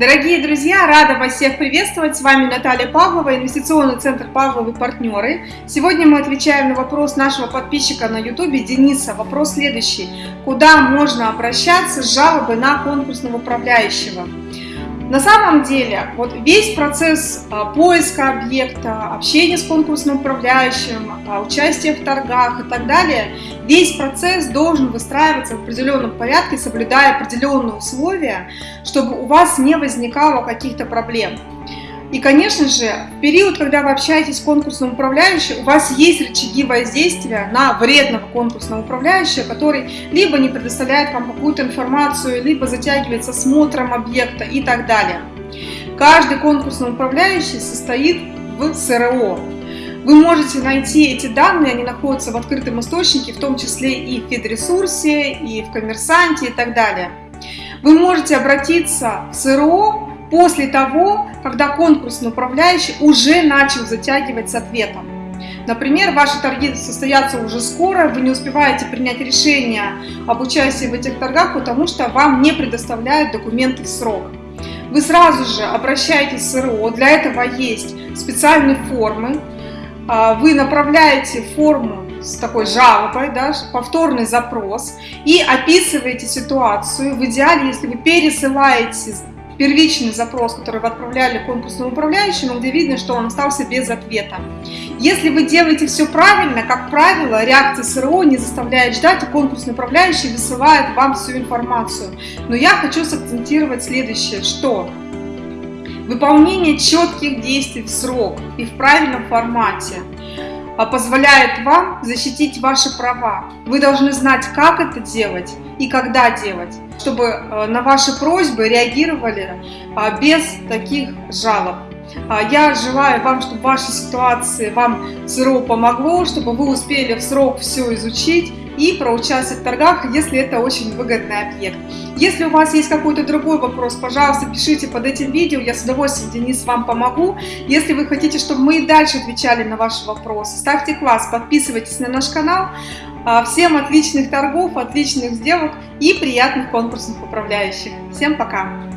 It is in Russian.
Дорогие друзья, рада вас всех приветствовать. С вами Наталья Павлова, инвестиционный центр Павловы партнеры. Сегодня мы отвечаем на вопрос нашего подписчика на YouTube Дениса. Вопрос следующий. Куда можно обращаться с жалобой на конкурсного управляющего? На самом деле, вот весь процесс а, поиска объекта, общения с конкурсным управляющим, а, участия в торгах и так далее, весь процесс должен выстраиваться в определенном порядке, соблюдая определенные условия, чтобы у вас не возникало каких-то проблем. И, конечно же, в период, когда вы общаетесь с конкурсным управляющим, у вас есть рычаги воздействия на вредного конкурсного управляющего, который либо не предоставляет вам какую-то информацию, либо затягивается смотром объекта и так далее. Каждый конкурсный управляющий состоит в СРО. Вы можете найти эти данные, они находятся в открытом источнике, в том числе и в Федресурсе, и в Коммерсанте и так далее. Вы можете обратиться в СРО после того, когда конкурсный управляющий уже начал затягивать с ответом. Например, ваши торги состоятся уже скоро, вы не успеваете принять решение об участии в этих торгах, потому что вам не предоставляют документы в срок. Вы сразу же обращаетесь в СРО, для этого есть специальные формы, а, вы направляете форму с такой жалобой, да, повторный запрос и описываете ситуацию. В идеале, если вы пересылаете первичный запрос, который вы отправляли конкурсному управляющему, где видно, что он остался без ответа. Если вы делаете все правильно, как правило, реакция СРО не заставляет ждать, и конкурсный управляющий высылает вам всю информацию. Но я хочу сакцентировать следующее, что выполнение четких действий в срок и в правильном формате позволяет вам защитить ваши права. Вы должны знать, как это делать и когда делать чтобы э, на ваши просьбы реагировали а, без таких жалоб. А, я желаю вам, чтобы в вашей ситуации вам СРО помогло, чтобы вы успели в срок все изучить и проучаствовать в торгах, если это очень выгодный объект. Если у вас есть какой-то другой вопрос, пожалуйста, пишите под этим видео, я с удовольствием, Денис, вам помогу. Если вы хотите, чтобы мы и дальше отвечали на ваши вопросы, ставьте класс, подписывайтесь на наш канал. А, всем отличных торгов, отличных сделок и приятных конкурсных управляющих. Всем пока!